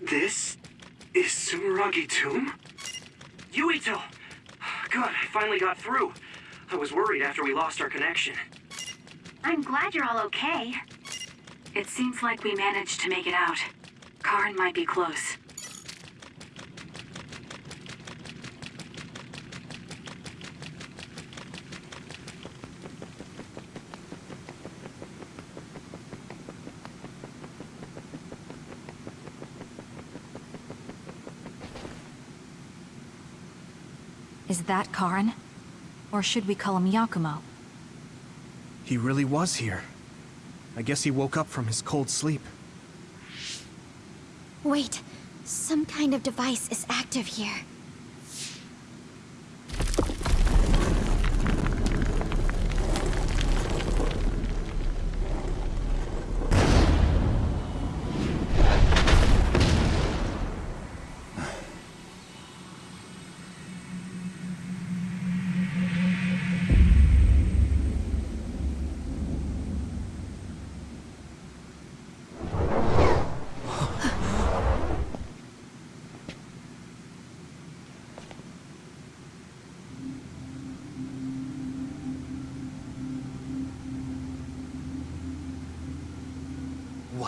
This is Sumeragi Tomb? Yuito! Good, I finally got through. I was worried after we lost our connection. I'm glad you're all okay. It seems like we managed to make it out. Karen might be close. That Karen? Or should we call him Yakumo? He really was here. I guess he woke up from his cold sleep. Wait, some kind of device is active here.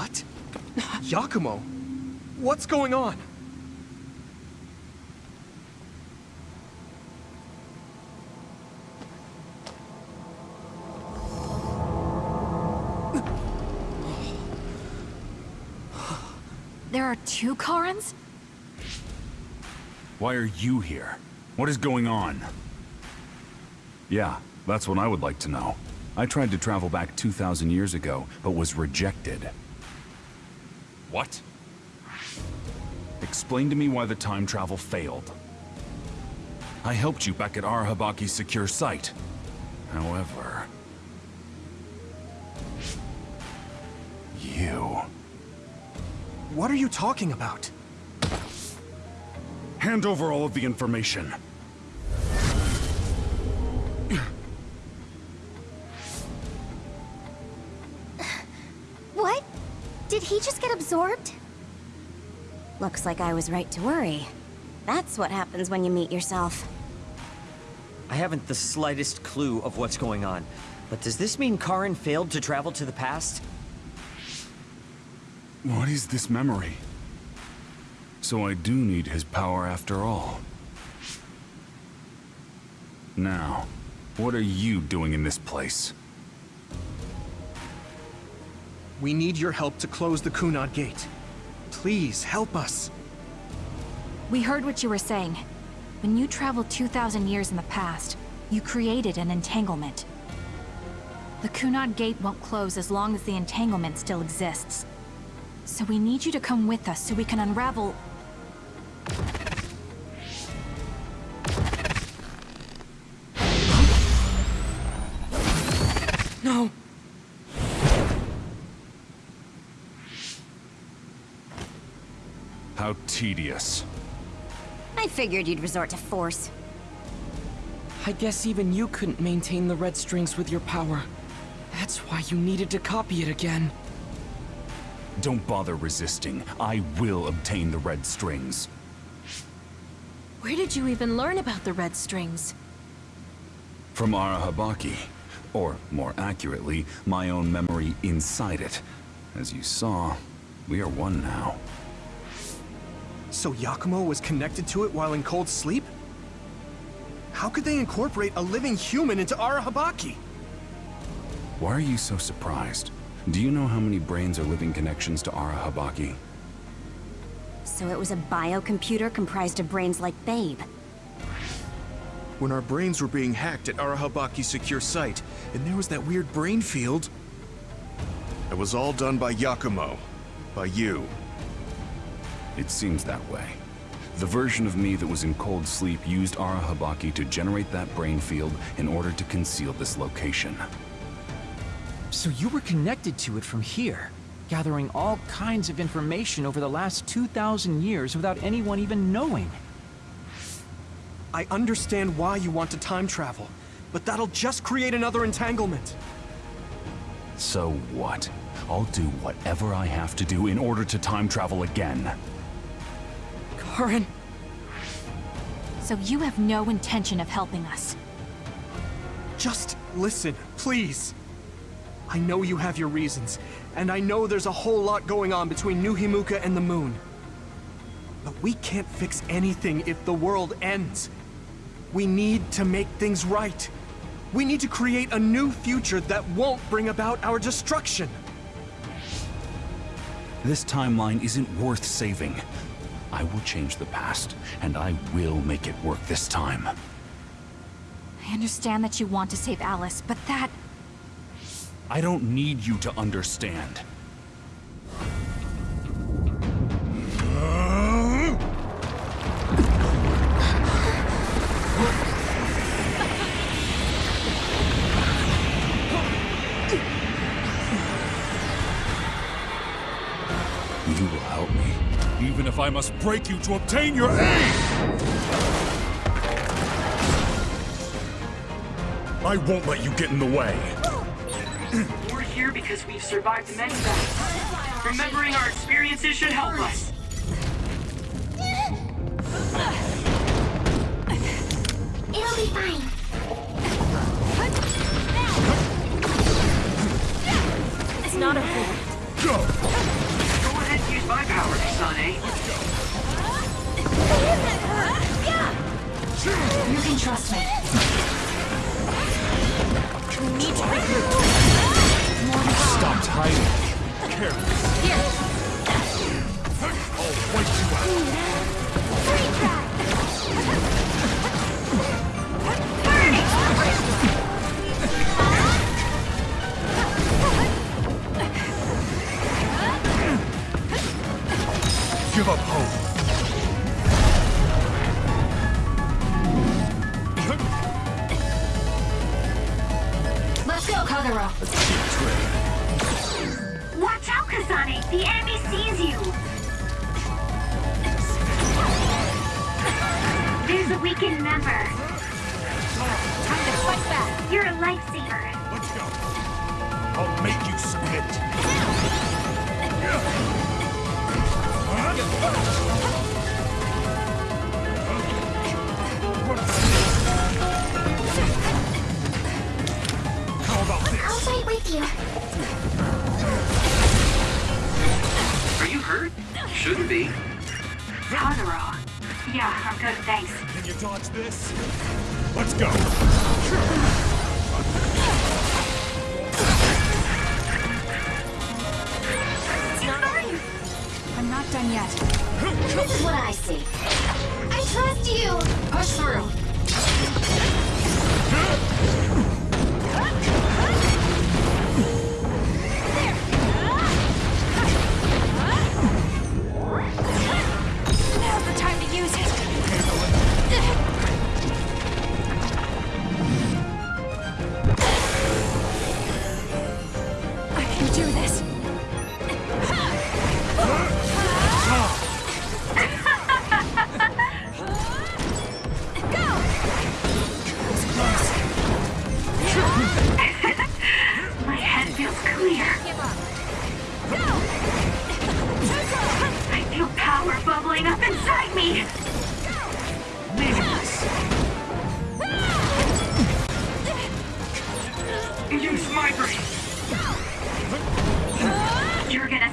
What? Yakumo? What's going on? There are two Karens? Why are you here? What is going on? Yeah, that's what I would like to know. I tried to travel back 2,000 years ago, but was rejected. What? Explain to me why the time travel failed. I helped you back at Arahabaki's secure site. However... You... What are you talking about? Hand over all of the information. Absorbed? Looks like I was right to worry. That's what happens when you meet yourself. I haven't the slightest clue of what's going on. But does this mean Karen failed to travel to the past? What is this memory? So I do need his power after all. Now, what are you doing in this place? We need your help to close the Kunad Gate. Please, help us. We heard what you were saying. When you traveled 2,000 years in the past, you created an entanglement. The Kunad Gate won't close as long as the entanglement still exists. So we need you to come with us so we can unravel... How tedious. I figured you'd resort to force. I guess even you couldn't maintain the red strings with your power. That's why you needed to copy it again. Don't bother resisting. I will obtain the red strings. Where did you even learn about the red strings? From Arahabaki. Or, more accurately, my own memory inside it. As you saw, we are one now. So Yakumo was connected to it while in cold sleep? How could they incorporate a living human into Arahabaki? Why are you so surprised? Do you know how many brains are living connections to Arahabaki? So it was a biocomputer comprised of brains like Babe. When our brains were being hacked at Arahabaki's secure site, and there was that weird brain field... It was all done by Yakumo. By you. It seems that way. The version of me that was in cold sleep used Arahabaki to generate that brain field in order to conceal this location. So you were connected to it from here, gathering all kinds of information over the last 2,000 years without anyone even knowing. I understand why you want to time travel, but that'll just create another entanglement. So what? I'll do whatever I have to do in order to time travel again. Karen. So you have no intention of helping us. Just listen, please. I know you have your reasons, and I know there's a whole lot going on between New Himuka and the moon. But we can't fix anything if the world ends. We need to make things right. We need to create a new future that won't bring about our destruction. This timeline isn't worth saving. I will change the past, and I will make it work this time. I understand that you want to save Alice, but that... I don't need you to understand. Must break you to obtain your aid! I won't let you get in the way. We're here because we've survived many battles. Remembering our experiences should help us. You can trust me. We need to regroup. Stop hiding. Shouldn't be. Kagero. Yeah, I'm good, thanks. Can you dodge this? Let's go. I'm not done yet. This is what I see. I trust you! Push through.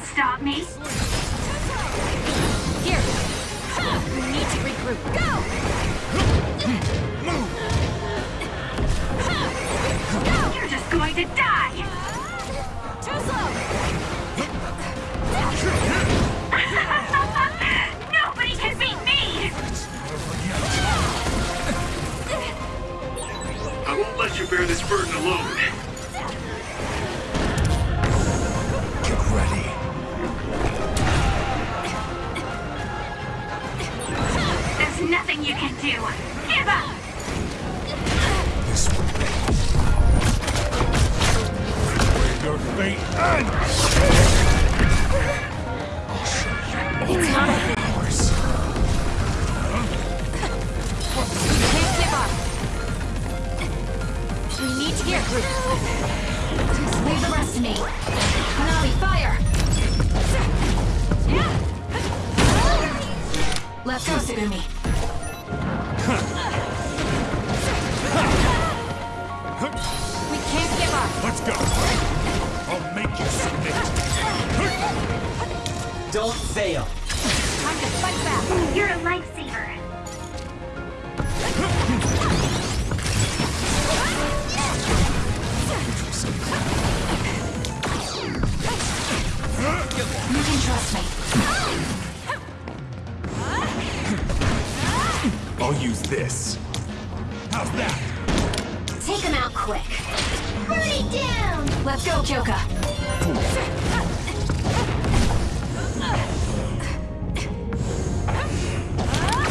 You're gonna stop me? Here. We need to regroup. Go! You're just going to die. Too slow! Nobody can beat me. I won't let you bear this burden alone. Let's go, Tsugumi. We can't give up. Let's go. I'll make you submit. Don't fail. Time to fight back. You're a lifesaver. You can trust me. I'll use this. How's that? Take him out quick. Burn it down! Let's go, Joker.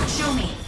Show me.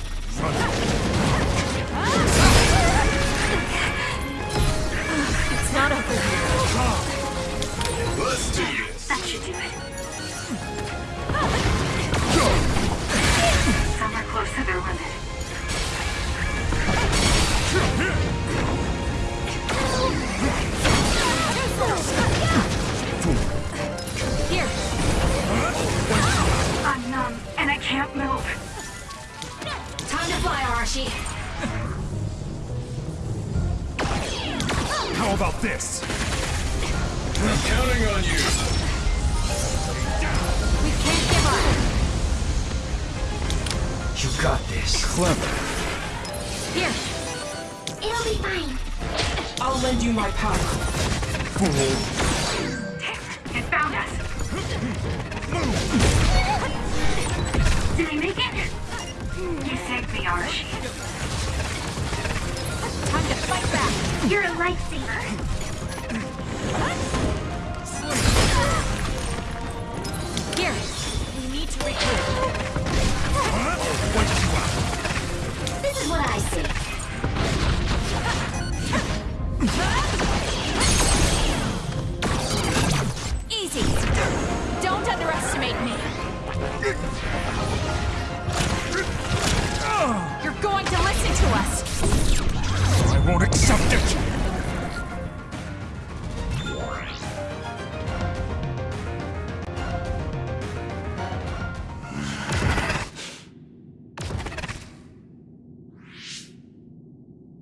Won't accept it.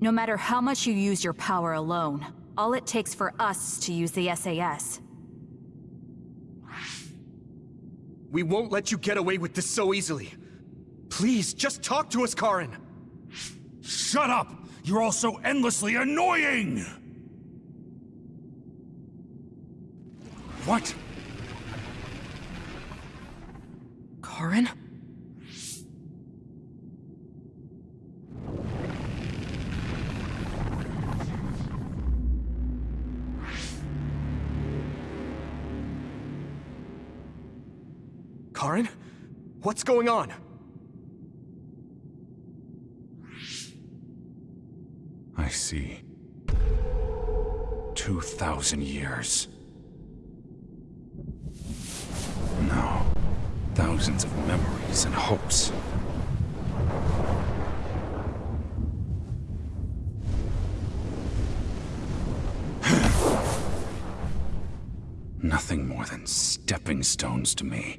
No matter how much you use your power alone, all it takes for us to use the SAS. We won't let you get away with this so easily. Please, just talk to us, Karen. Shut up! You're all so endlessly annoying! What? Karen? Karen? What's going on? See. Two thousand years. No. Thousands of memories and hopes. Nothing more than stepping stones to me.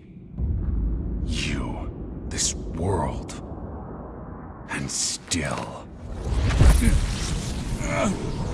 You, this world, and still. Impossible.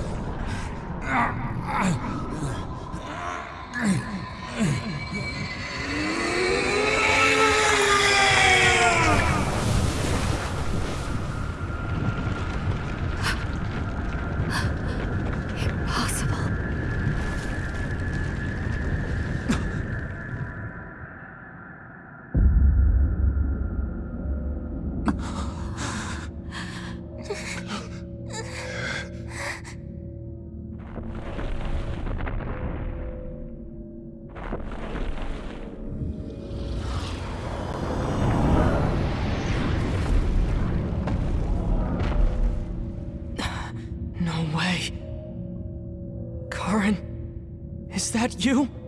That you?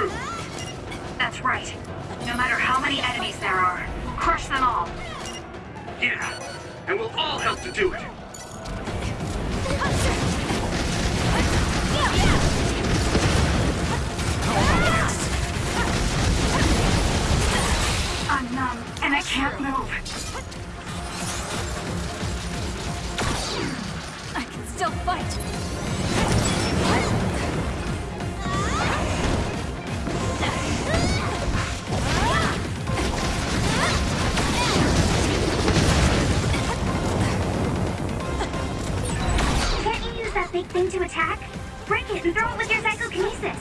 Truth. That's right. No matter how many enemies there are, we'll crush them all. Yeah. And we'll all help to do it. I'm numb, and I can't move. I can still fight. Thing to attack? Break it and throw it with your psychokinesis.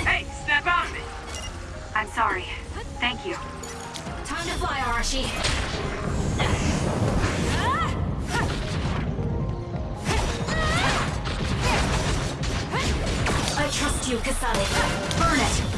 Hey, snap out of it! I'm sorry. Thank you. Time to fly, Arashi. I trust you, Kasane. Burn it.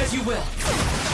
As you will.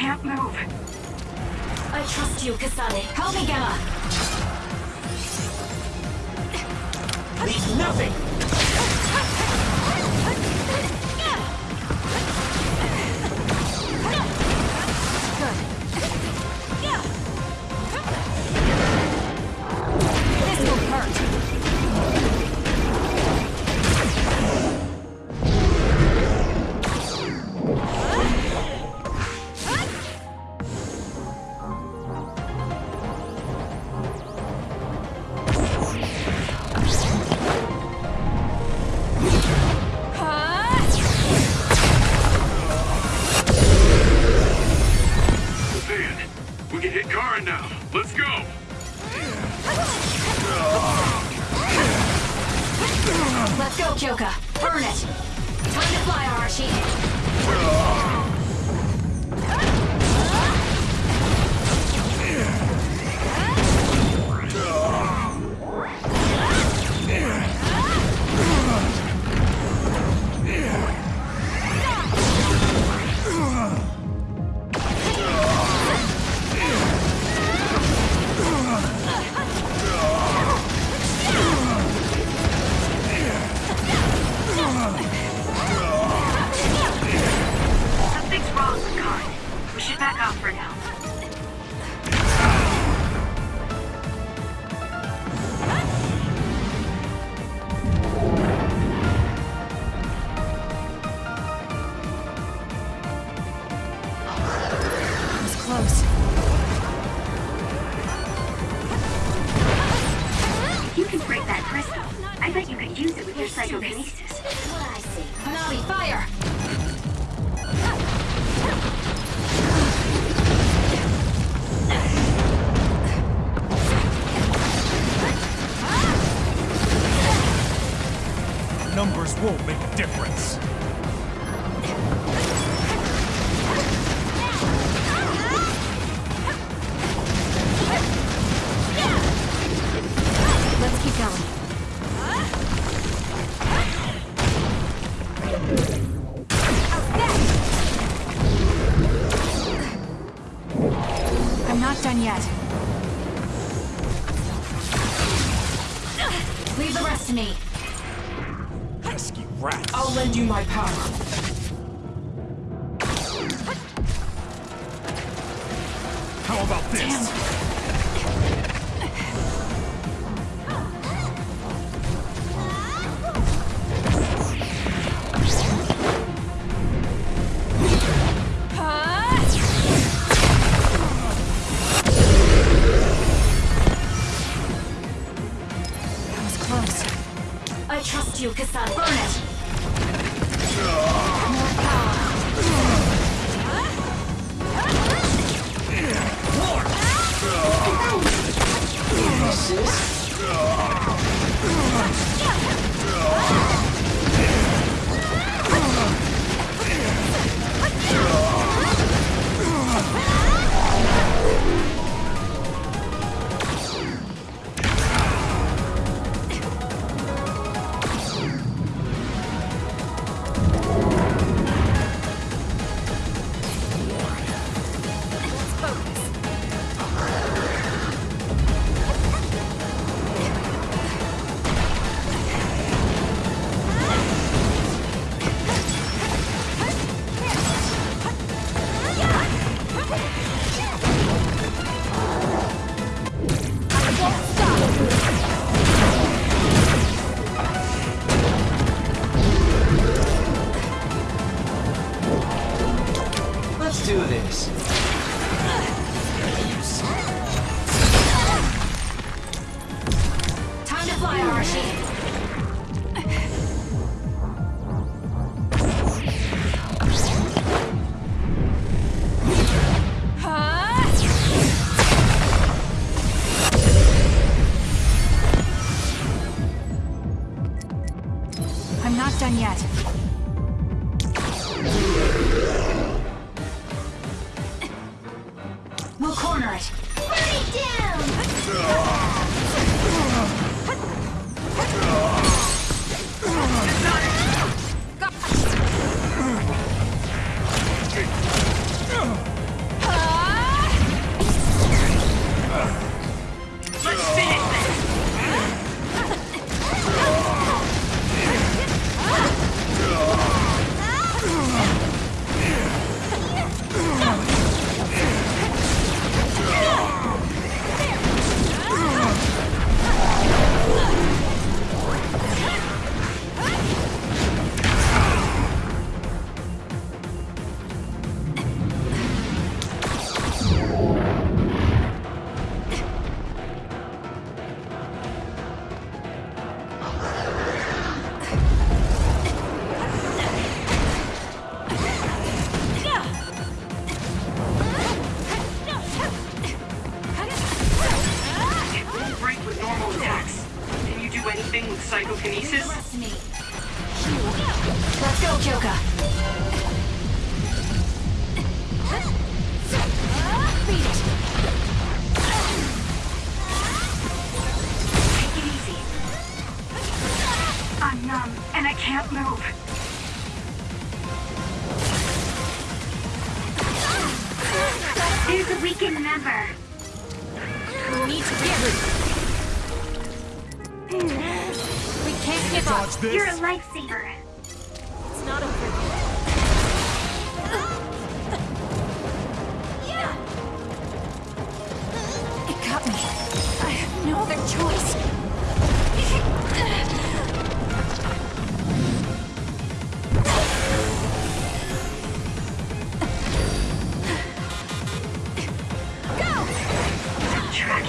Can't move. I trust you, Kasane. Help me, Gemma. Leave nothing! I'm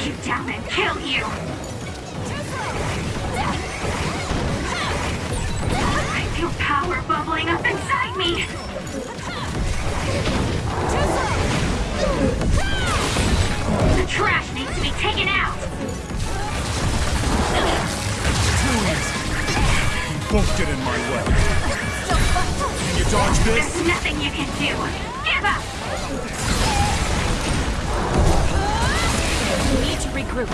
you down and kill you. I feel power bubbling up inside me! The trash needs to be taken out! Won't get in my way. Can you dodge this? There's nothing you can do! Give up! We need to regroup.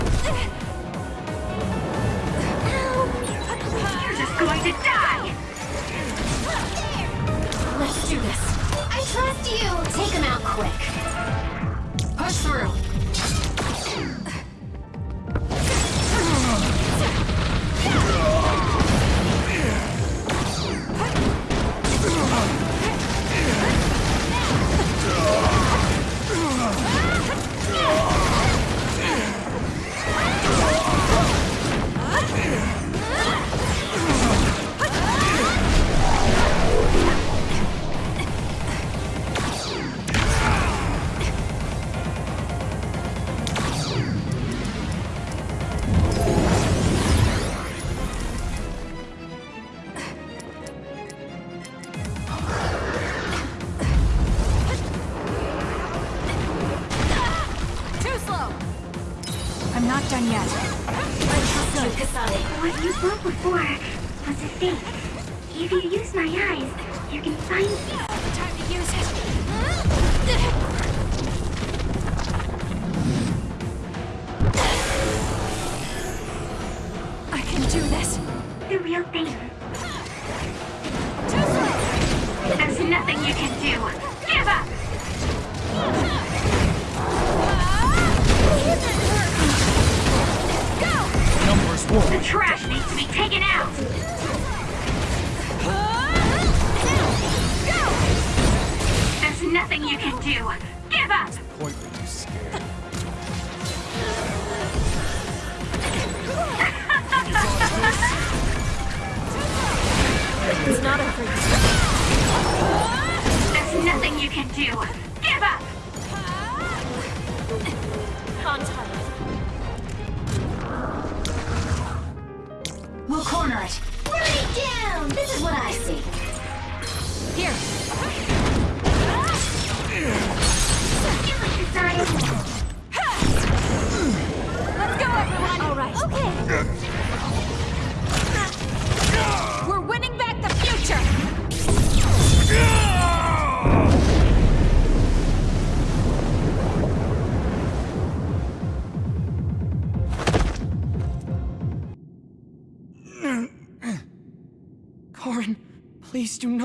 You're just going to die! Let's do this. I trust you! Take him out quick. Push through.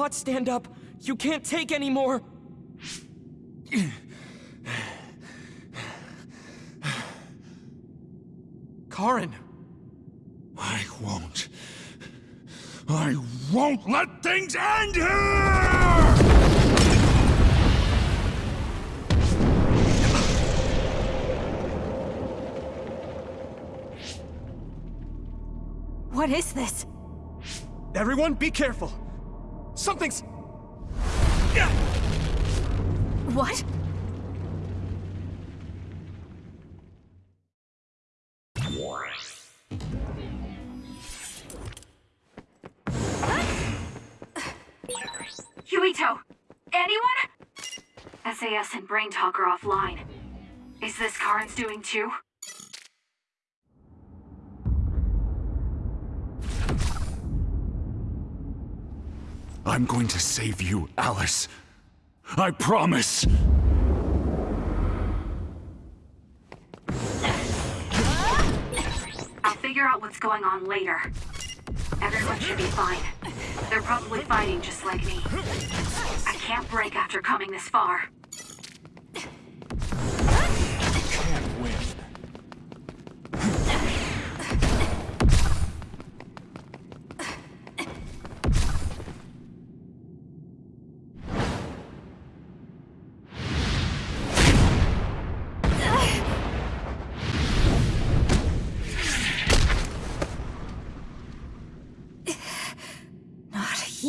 Please do not stand up. You can't take any more. Karen, I won't. I won't let things end here! what is this? everyone be careful. Something's... What? Yuito! Anyone? SAS and Brain Talk are offline. Is this Karen's doing too? I'm going to save you, Alice. I promise. I'll figure out what's going on later. Everyone should be fine. They're probably fighting just like me. I can't break after coming this far.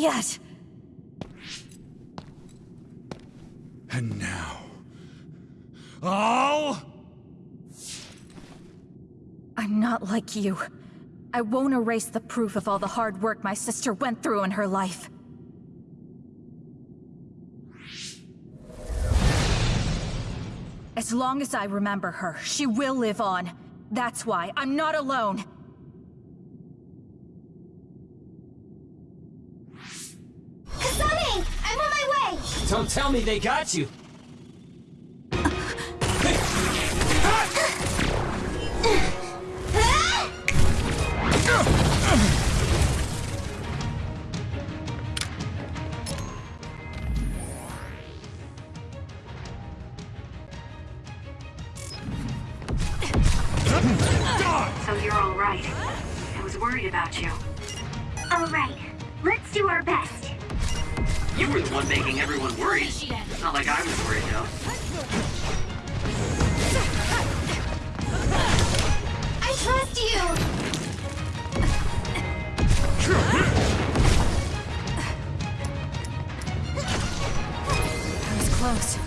Yet. And now... I'll... I'm not like you. I won't erase the proof of all the hard work my sister went through in her life. As long as I remember her, she will live on. That's why I'm not alone. Don't tell me they got you. So you're all right. I was worried about you. Alright, let's do our best. You were the one making everyone worried. Not like I was worried, though. I trust you! I was close.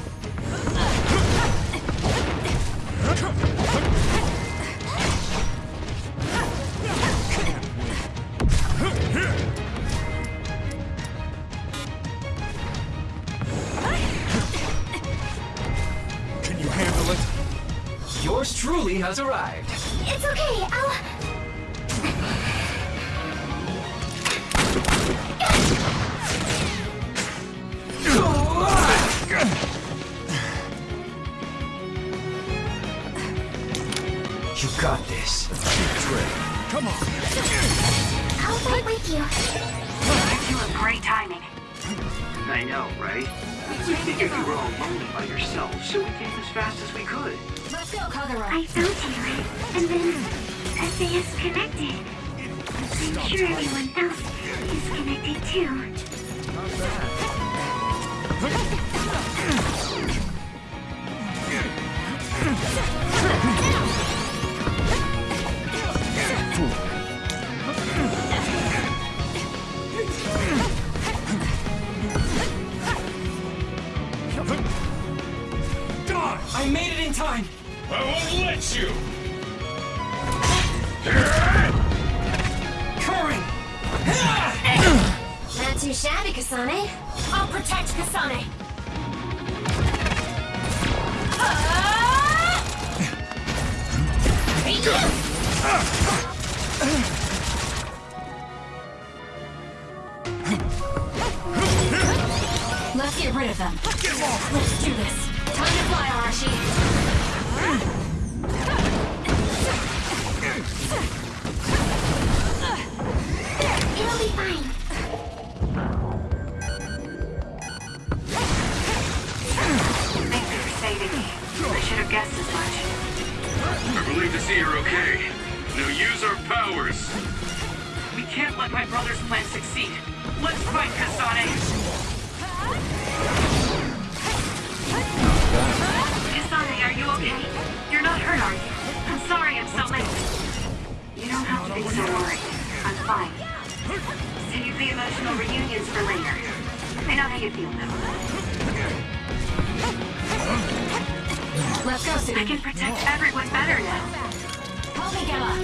You got this. Come on. I'll fight with you. You have great timing. I know, right? We figured you were all lonely by yourself, so we came as fast as we could. Let's go, Kagero. I found you, and then SAS connected. I'm sure everyone else is connected too. Time. I won't let you! Karen! Not too shabby, Kasane. I'll protect Kasane. Let's get rid of them. Let's do this. Time to fly, Arashi. It'll be fine. Thank you for saving me. I should have guessed as much. Relieved to see you're okay. Now use our powers. We can't let my brother's plan succeed. Let's fight, Kasane! Are you okay? You're not hurt, are you? I'm sorry I'm so late. You don't have to be so worried. I'm fine. Save the emotional reunions for later. I know how you feel now. Let's go, I can protect everyone better now. Help me, Gemma.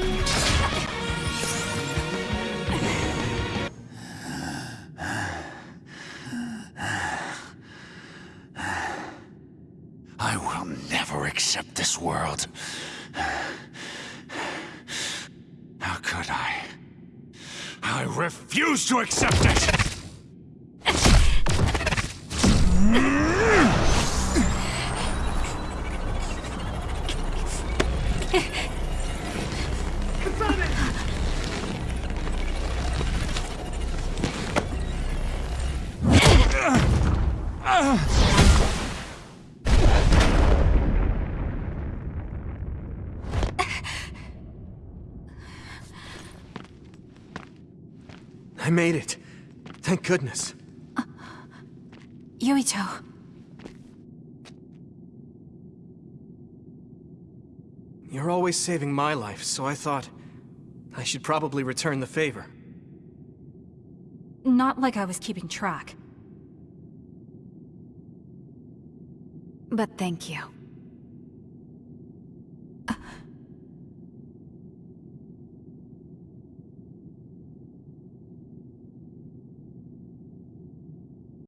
I will accept this world. How could I? I refuse to accept it! I made it. Thank goodness. Yuito. You're always saving my life, so I thought I should probably return the favor. Not like I was keeping track. But thank you.